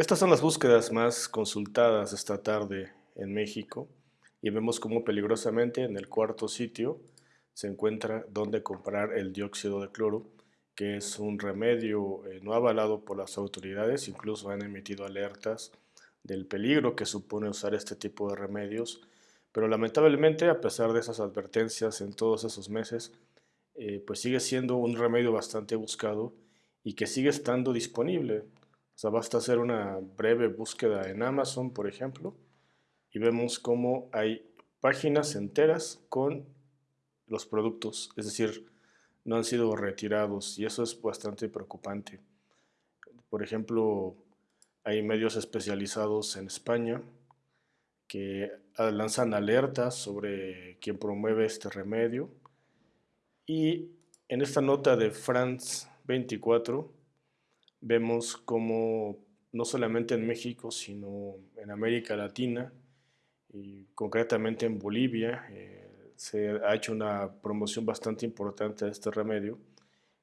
Estas son las búsquedas más consultadas esta tarde en México y vemos cómo peligrosamente en el cuarto sitio se encuentra dónde comprar el dióxido de cloro, que es un remedio eh, no avalado por las autoridades, incluso han emitido alertas del peligro que supone usar este tipo de remedios, pero lamentablemente a pesar de esas advertencias en todos esos meses, eh, pues sigue siendo un remedio bastante buscado y que sigue estando disponible. Basta hacer una breve búsqueda en Amazon, por ejemplo, y vemos cómo hay páginas enteras con los productos, es decir, no han sido retirados y eso es bastante preocupante. Por ejemplo, hay medios especializados en España que lanzan alertas sobre quien promueve este remedio y en esta nota de France 24 vemos cómo no solamente en México, sino en América Latina y concretamente en Bolivia eh, se ha hecho una promoción bastante importante de este remedio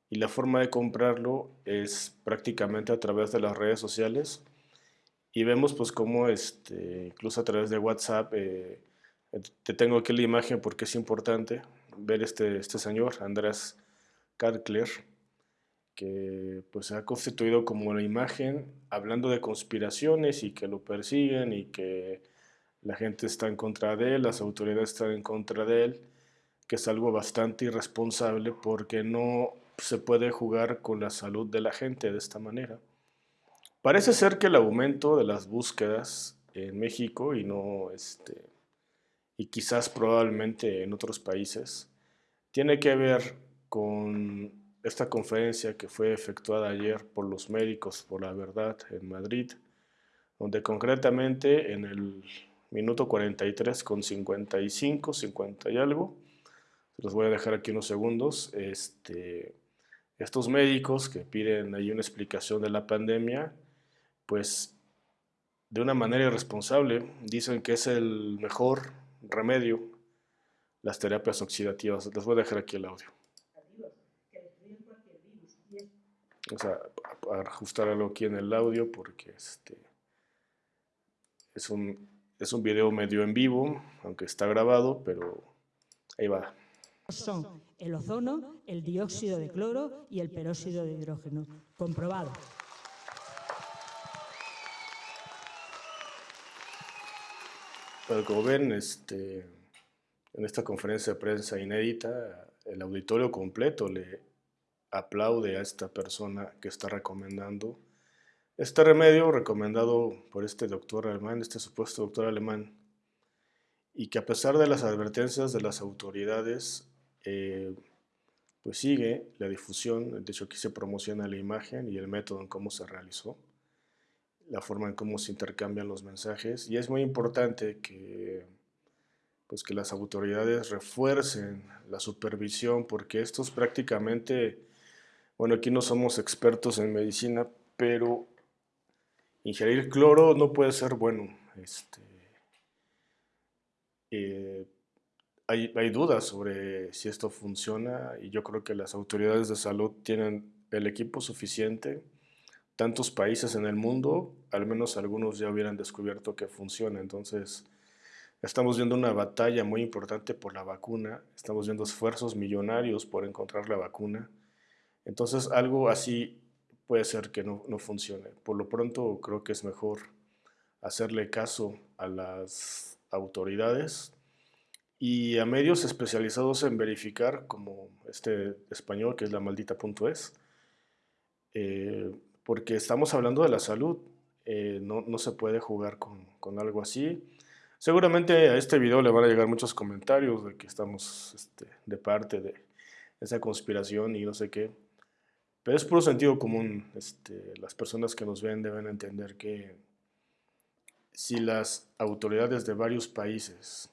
y la forma de comprarlo es prácticamente a través de las redes sociales y vemos pues cómo este, incluso a través de WhatsApp, eh, te tengo aquí la imagen porque es importante ver este, este señor, Andrés Carcler, que pues se ha constituido como la imagen hablando de conspiraciones y que lo persiguen y que la gente está en contra de él, las autoridades están en contra de él, que es algo bastante irresponsable porque no se puede jugar con la salud de la gente de esta manera. Parece ser que el aumento de las búsquedas en México y no este y quizás probablemente en otros países tiene que ver con esta conferencia que fue efectuada ayer por los médicos por la verdad en Madrid, donde concretamente en el minuto 43 con 55, 50 y algo, los voy a dejar aquí unos segundos, este, estos médicos que piden ahí una explicación de la pandemia, pues de una manera irresponsable dicen que es el mejor remedio las terapias oxidativas. Les voy a dejar aquí el audio. Vamos a, ajustar algo aquí en el audio porque este es un, es un video medio en vivo, aunque está grabado, pero ahí va son el ozono, el dióxido de cloro y el peróxido de hidrógeno. Comprobado. Pero como ven, este, en esta conferencia de prensa inédita, el auditorio completo le aplaude a esta persona que está recomendando este remedio recomendado por este doctor alemán, este supuesto doctor alemán, y que a pesar de las advertencias de las autoridades, eh, pues sigue la difusión, de hecho aquí se promociona la imagen y el método en cómo se realizó, la forma en cómo se intercambian los mensajes y es muy importante que, pues que las autoridades refuercen la supervisión porque estos prácticamente, bueno aquí no somos expertos en medicina, pero ingerir cloro no puede ser bueno. Este, eh, hay, dudas sobre si esto funciona y yo creo que las autoridades de salud tienen el equipo suficiente. Tantos países en el mundo, al menos algunos ya hubieran descubierto que funciona. Entonces, estamos viendo una batalla muy importante por la vacuna. Estamos viendo esfuerzos millonarios por encontrar la vacuna. Entonces, algo así puede ser que no, no funcione. Por lo pronto, creo que es mejor hacerle caso a las autoridades y a medios especializados en verificar, como este español que es la maldita.es, eh, porque estamos hablando de la salud, eh, no, no, se puede jugar con, con, algo así. Seguramente a este video le van a llegar muchos comentarios de que estamos este, de parte de esa conspiración y no sé qué, pero es puro sentido común. Este, las personas que nos ven deben entender que si las autoridades de varios países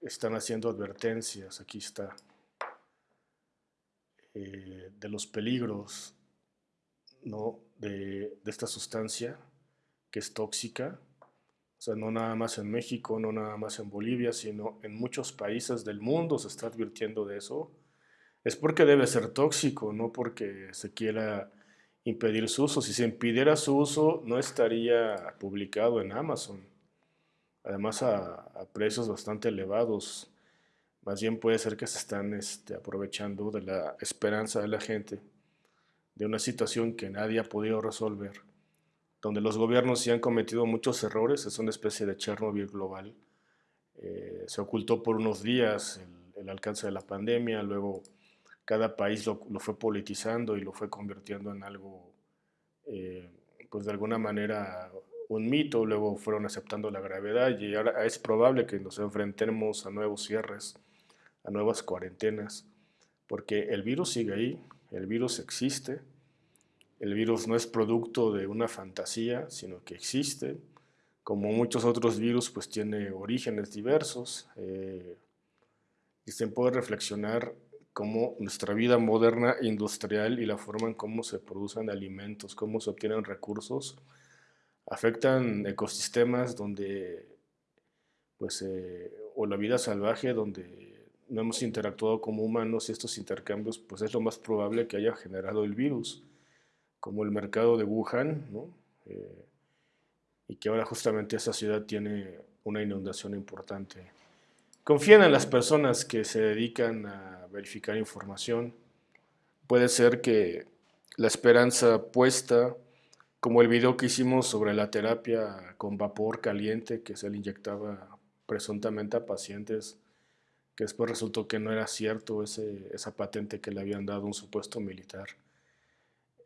están haciendo advertencias, aquí está, eh, de los peligros ¿no? de, de, esta sustancia que es tóxica. O sea, no nada más en México, no nada más en Bolivia, sino en muchos países del mundo se está advirtiendo de eso. Es porque debe ser tóxico, no porque se quiera impedir su uso. Si se impidiera su uso, no estaría publicado en Amazon. Además, a, precios bastante elevados. Más bien puede ser que se están este, aprovechando de la esperanza de la gente, de una situación que nadie ha podido resolver, donde los gobiernos sí han cometido muchos errores, es una especie de Chernobyl global. Eh, se ocultó por unos días el, alcance de la pandemia, luego cada país lo, fue politizando y lo fue convirtiendo en algo, eh, pues de alguna manera un mito, luego fueron aceptando la gravedad y ahora es probable que nos enfrentemos a nuevos cierres, a nuevas cuarentenas, porque el virus sigue ahí, el virus existe, el virus no es producto de una fantasía, sino que existe, como muchos otros virus, pues tiene orígenes diversos, eh, y se puede reflexionar cómo nuestra vida moderna industrial y la forma en cómo se producen alimentos, cómo se obtienen recursos, afectan ecosistemas donde, pues, eh, o la vida salvaje donde no hemos interactuado como humanos y estos intercambios, pues es lo más probable que haya generado el virus, como el mercado de Wuhan, eh, y que ahora justamente esa ciudad tiene una inundación importante. Confíen en las personas que se dedican a verificar información. Puede ser que la esperanza puesta como el video que hicimos sobre la terapia con vapor caliente que se le inyectaba presuntamente a pacientes, que después resultó que no era cierto ese, esa patente que le habían dado un supuesto militar.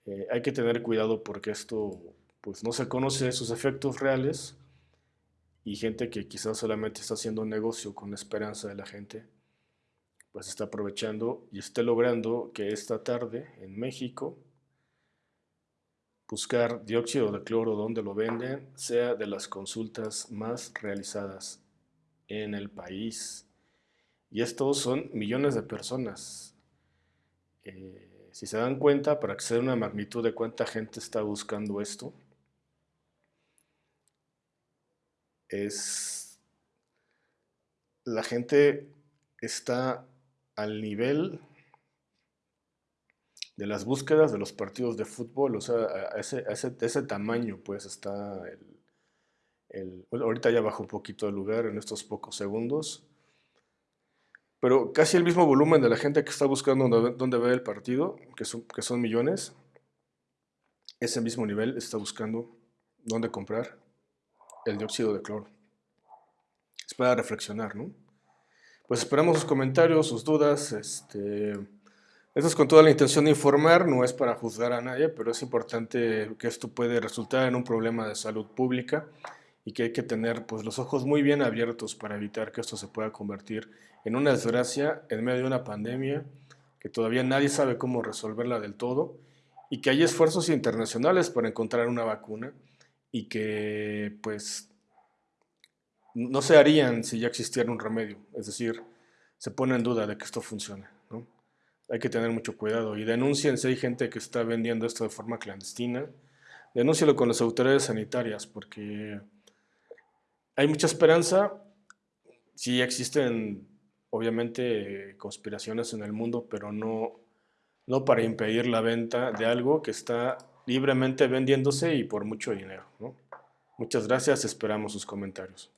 Eh, hay que tener cuidado porque esto pues, no se conoce sus efectos reales y gente que quizás solamente está haciendo negocio con la esperanza de la gente, pues está aprovechando y esté logrando que esta tarde en México buscar dióxido de cloro donde lo venden sea de las consultas más realizadas en el país. Y estos son millones de personas. Eh, si se dan cuenta, para que se una magnitud de cuánta gente está buscando esto, es la gente está al nivel de las búsquedas de los partidos de fútbol, o sea, a ese, ese, tamaño pues está el, ahorita ya bajó un poquito el lugar en estos pocos segundos, pero casi el mismo volumen de la gente que está buscando dónde, ver el partido, que son, que son millones, ese mismo nivel está buscando dónde comprar el dióxido de cloro. Es para reflexionar, ¿no? Pues esperamos sus comentarios, sus dudas, este... Esto es con toda la intención de informar, no es para juzgar a nadie, pero es importante que esto puede resultar en un problema de salud pública y que hay que tener pues, los ojos muy bien abiertos para evitar que esto se pueda convertir en una desgracia en medio de una pandemia que todavía nadie sabe cómo resolverla del todo y que hay esfuerzos internacionales para encontrar una vacuna y que pues no se harían si ya existiera un remedio, es decir, se pone en duda de que esto funcione hay que tener mucho cuidado y denuncien si hay gente que está vendiendo esto de forma clandestina. Denúncialo con las autoridades sanitarias porque hay mucha esperanza. Sí existen, obviamente, conspiraciones en el mundo, pero no, no para impedir la venta de algo que está libremente vendiéndose y por mucho dinero. Muchas gracias, esperamos sus comentarios.